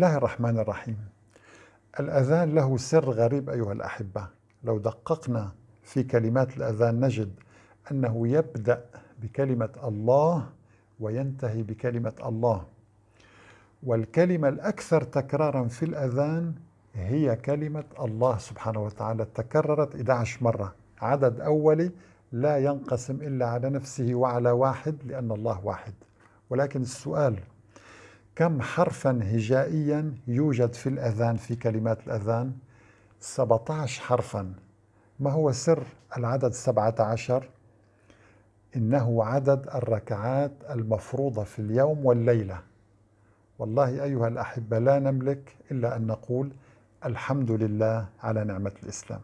الله الرحمن الرحيم. الأذان له سر غريب أيها الأحبة. لو دققنا في كلمات الأذان نجد أنه يبدأ بكلمة الله وينتهي بكلمة الله. والكلمة الأكثر تكرارا في الأذان هي كلمة الله سبحانه وتعالى. تكررت 11 مرة. عدد أولي لا ينقسم إلا على نفسه وعلى واحد لأن الله واحد. ولكن السؤال كم حرفا هجائيا يوجد في الأذان في كلمات الأذان؟ 17 حرفا. ما هو سر العدد 17 إنه عدد الركعات المفروضة في اليوم والليلة. والله أيها الأحبة لا نملك إلا أن نقول الحمد لله على نعمة الإسلام.